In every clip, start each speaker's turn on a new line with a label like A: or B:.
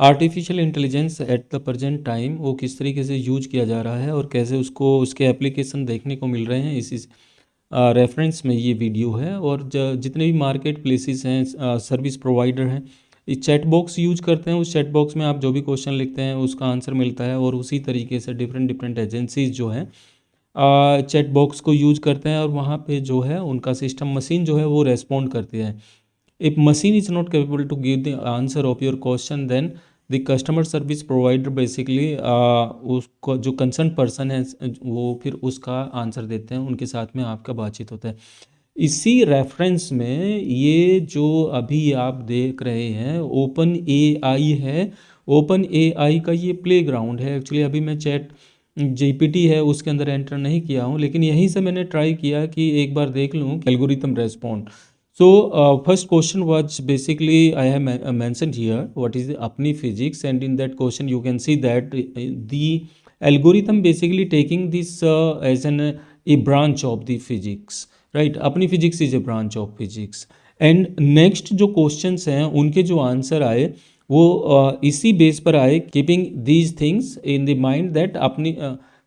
A: Artificial intelligence at the present time वो किस तरीके से यूज़ किया जा रहा है और कैसे उसको, उसके एप्लीकेशन देखने को मिल रहे हैं इसी रेफरेंस में ये वीडियो है और जितने भी मार्केट प्लेसेस हैं सर्विस प्रोवाइडर हैं, इस चैट बॉक्स यूज़ करते हैं, उस चैट बॉक्स में आप जो भी क्वेश्चन लिखते हैं, उसका आंसर मिलता है और उसी तरीके से डिफरेंट डिफरेंट एजेंसीज जो हैं चैट बॉक्स को यूज़ करते हैं और वहाँ पे जो है, उनका सिस्टम मशीन जो है वो रेस्पॉन्ड करती है। If machine is not capable to give the answer of your question then the customer service provider basically उसको जो कंसर्न पर्सन है, वो फिर उसका आंसर देते हैं, उनके साथ में आपका बातचीत होता है। इसी रेफरेंस में ये जो अभी आप देख रहे हैं ओपन ए आई है। ओपन ए आई का ये प्ले ग्राउंड है। एक्चुअली अभी मैं चैट जीपीटी है, उसके अंदर एंटर नहीं किया हूँ, लेकिन यहीं से मैंने ट्राई किया कि एक बार देख लूँ algorithm respond so uh, first question was basically i have uh, mentioned here what is the apni physics and in that question you can see that uh, the algorithm basically taking this uh, as an a branch of the physics right apni physics is a branch of physics and next जो questions हैं उनके जो answer आए वो uh, इसी base पर आए keeping these things in the mind that अपनी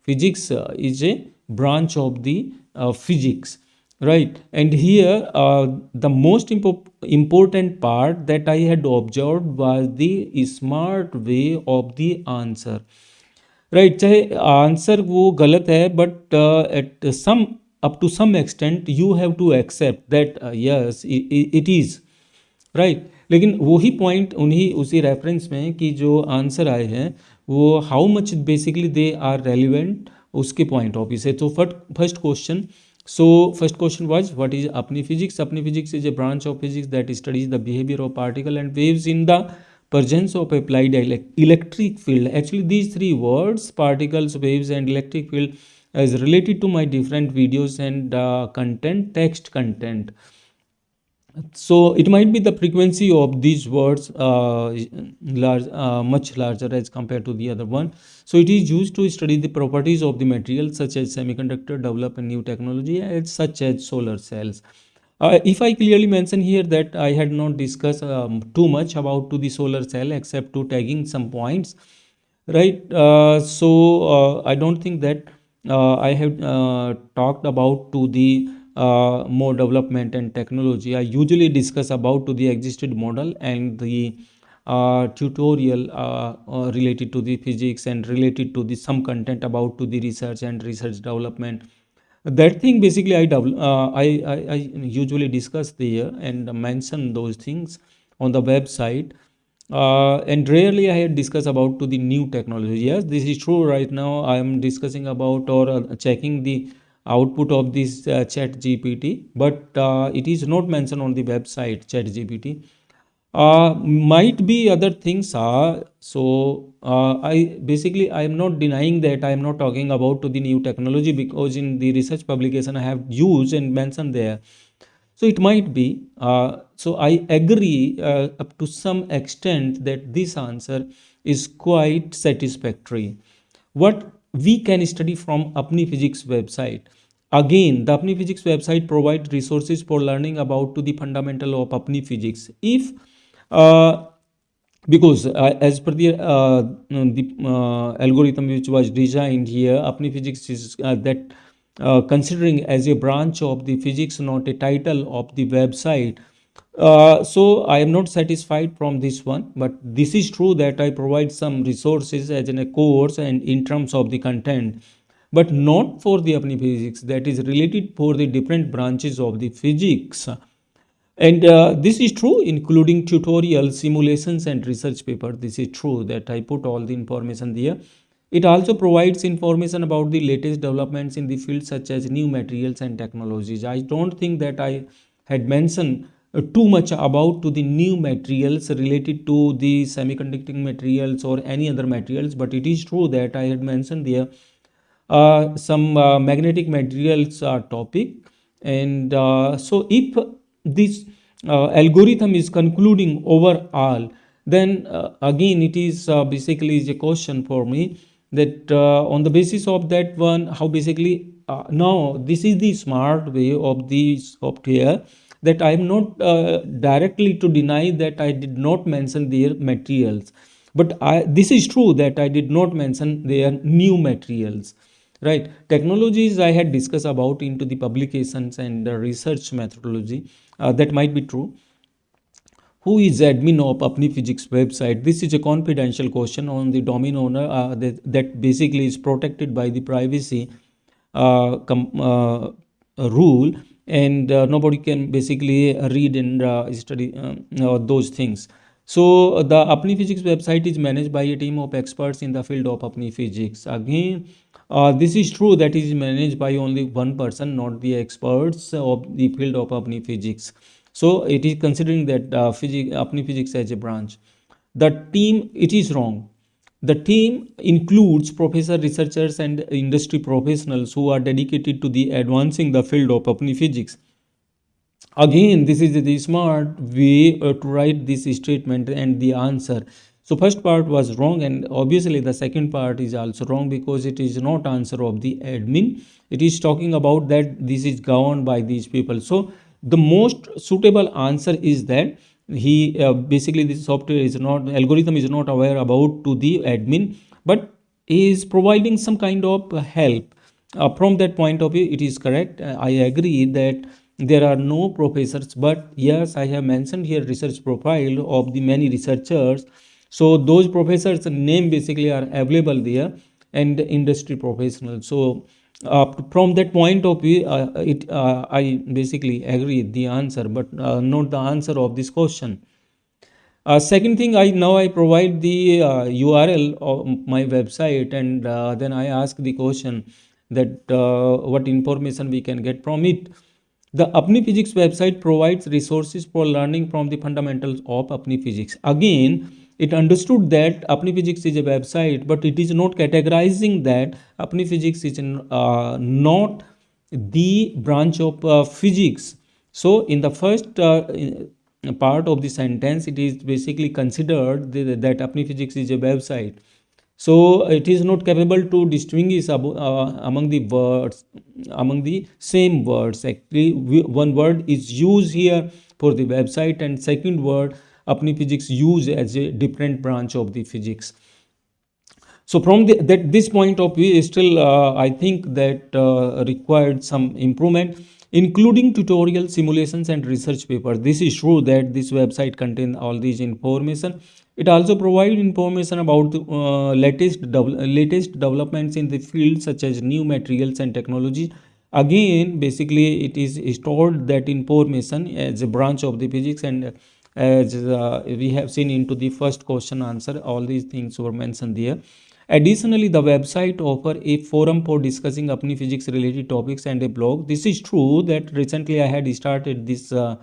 A: physics is a branch of the physics right and here uh, the most impo important part that i had observed was the smart way of the answer right चाहे answer वो गलत है but at some up to some extent you have to accept that uh, yes it, it is right लेकिन वही point उन्हीं उसी reference में कि जो आंसर आए हैं वो how much basically they are relevant उसके पॉइंट ऑफ़ व्यू से तो first question So first question was what is Apni physics? Apni physics is a branch of physics that studies the behavior of particle and waves in the presence of applied electric field. Actually these three words particles, waves and electric field is related to my different videos and uh, content, text content so it might be the frequency of these words uh, large, uh, much larger as compared to the other one. So it is used to study the properties of the material such as semiconductor develop a new technology such as solar cells. Uh, if i clearly mention here that i had not discussed um, too much about to the solar cell except to tagging some points right? Uh, so uh, i don't think that uh, i have talked about to the uh, more development and technology. I usually discuss about to the existed model and the uh, tutorial uh, uh related to the physics and related to the some content about to the research and research development. That thing basically i uh, I, I, I usually discuss there and mention those things on the website. Uh, and rarely i had discuss about to the new technology. Yes this is true right now. I am discussing about or checking the output of this uh, chat gpt but uh, it is not mentioned on the website chat gpt uh, might be other things are so uh, i basically i am not denying that i am not talking about to the new technology because in the research publication i have used and mentioned there. So it might be uh, so i agree uh, up to some extent that this answer is quite satisfactory. What we can study from Apni Physics website. Again, the Apni Physics website provides resources for learning about to the fundamental of Apni Physics. If uh, because uh, as per the, uh, the uh, algorithm which was designed here, Apni Physics is uh, that uh, considering as a branch of the physics, not a title of the website, uh, so I am not satisfied from this one, but this is true that I provide some resources as in a course and in terms of the content, but not for the Apni physics that is related for the different branches of the physics. And uh, this is true including tutorial simulations and research paper. This is true that I put all the information there. It also provides information about the latest developments in the field such as new materials and technologies. I don't think that I had mentioned too much about to the new materials related to the semiconducting materials or any other materials but it is true that i had mentioned there uh, some uh, magnetic materials uh, topic. And uh, so if this uh, algorithm is concluding overall then again it is basically is a question for me that on the basis of that one how basically now this is the smart way of the software that I am not uh, directly to deny that I did not mention their materials. but I, this is true that I did not mention their new materials right technologies I had discussed about into the publications and the research methodology uh, that might be true who is admin of Apni Physics website? This is a confidential question on the domain owner uh, that, that basically is protected by the privacy uh, uh, rule and uh, nobody can basically read and uh, study um, those things. So the Apni Physics website is managed by a team of experts in the field of Apni Physics. Again, uh, this is true that is managed by only one person, not the experts of the field of Apni Physics. So it is considering that uh, physics, Apni Physics as a branch. The team, it is wrong. The team includes professor, researchers and industry professionals who are dedicated to the advancing the field of Apni Physics. Again, this is the smart way uh, to write this statement and the answer. So first part was wrong and obviously the second part is also wrong because it is not answer of the admin. It is talking about that this is governed by these people. So the most suitable answer is that he uh, basically this software is not algorithm is not aware about to the admin but is providing some kind of help. Uh, from that point of view it is correct. Uh, i agree that there are no professors but yes i have mentioned here research profile of the many researchers. So those professors name basically are available there and industry professionals. So uh, from that point of view uh, it uh, i basically agree the answer but uh, not the answer of this question. Uh, second thing i now i provide the url uh, of my website and then i ask the question that what information we can get from it. The apni physics website provides resources for learning from the fundamentals of apni physics. Again it understood that Apni Physics is a website, but it is not categorizing that Apni Physics is uh, not the branch of uh, physics. So in the first uh, part of the sentence, it is basically considered that Apni Physics is a website. So it is not capable to distinguish uh, among the words, among the same words. Actually, one word is used here for the website and second word Apni physics use as a different branch of the physics. So from the, that this point of view, still uh, I think that uh, required some improvement, including tutorial simulations and research papers. This is true that this website contains all these information. It also provides information about the uh, latest latest developments in the field, such as new materials and technology. Again, basically, it is stored that information as a branch of the physics and as uh, we have seen into the first question answer all these things were mentioned there additionally the website offer a forum for discussing apni physics related topics and a blog. This is true that recently i had started this uh,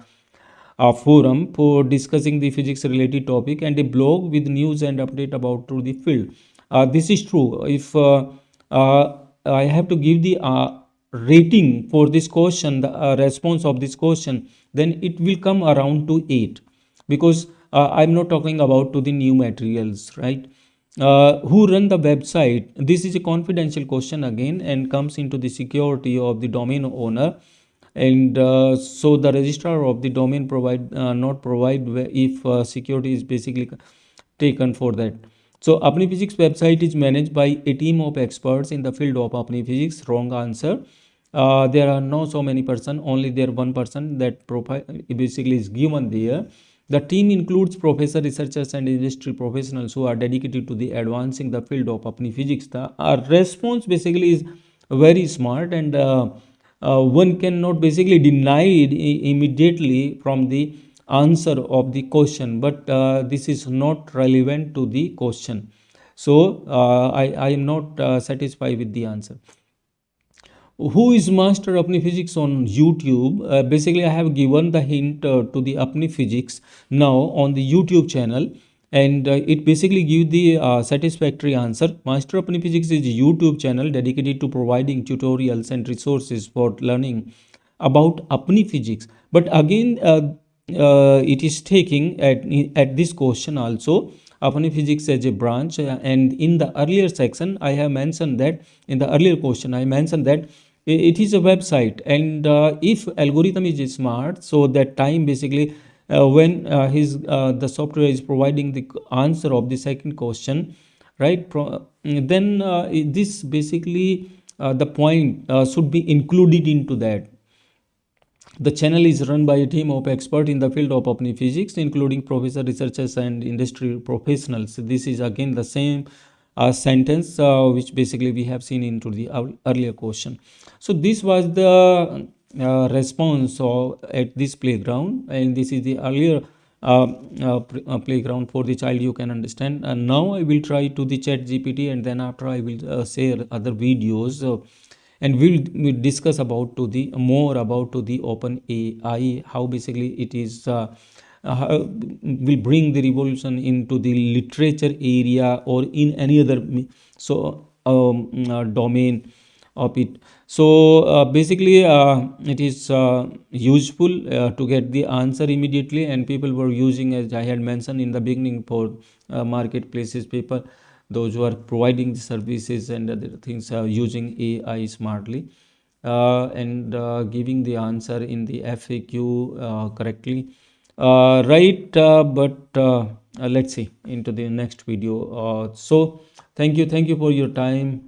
A: uh, forum for discussing the physics related topic and a blog with news and update about to the field. Uh, this is true. If uh, uh, i have to give the rating for this question the response of this question then it will come around to 8 because uh, i'm not talking about to the new materials right? Uh, who run the website? This is a confidential question again and comes into the security of the domain owner. And uh, so the registrar of the domain provide uh, not provide if uh, security is basically taken for that. So apni physics website is managed by a team of experts in the field of apni physics. Wrong answer. Uh, there are no so many person only there one person that profile basically is given there the team includes professor, researchers and industry professionals who are dedicated to the advancing the field of Apni physics. The our response basically is very smart and uh, uh, one cannot basically deny it immediately from the answer of the question but uh, this is not relevant to the question so uh, I, I am not uh, satisfied with the answer who is master Apni physics on YouTube. Uh, basically, I have given the hint uh, to the Apni physics now on the YouTube channel and uh, it basically give the uh, satisfactory answer. Master Apni physics is a YouTube channel dedicated to providing tutorials and resources for learning about Apni physics. But again, uh, uh, it is taking at, at this question also Apni physics as a branch and in the earlier section I have mentioned that in the earlier question I mentioned that it is a website and uh, if algorithm is smart so that time basically uh, when uh, his the software is providing the answer of the second question right Pro- then this basically the point should be included into that the channel is run by a team of experts in the field of Apni physics, including professor, researchers, and industry professionals. This is again the same uh, sentence uh, which basically we have seen into the earlier question. So this was the uh, response of, at this playground, and this is the earlier uh, uh, uh, playground for the child you can understand. And now I will try to the chat GPT, and then after I will share other videos and we'll, we'll discuss about to the more about to the open ai how basically it is uh, uh, will bring the revolution into the literature area or in any other so um, uh, domain of it so uh, basically uh, it is uh, useful to get the answer immediately and people were using as i had mentioned in the beginning for marketplaces people those who are providing the services and other things are using AI smartly uh, and uh, giving the answer in the FAQ uh, correctly. Uh, right, uh, but uh, let's see into the next video. so thank you, thank you for your time.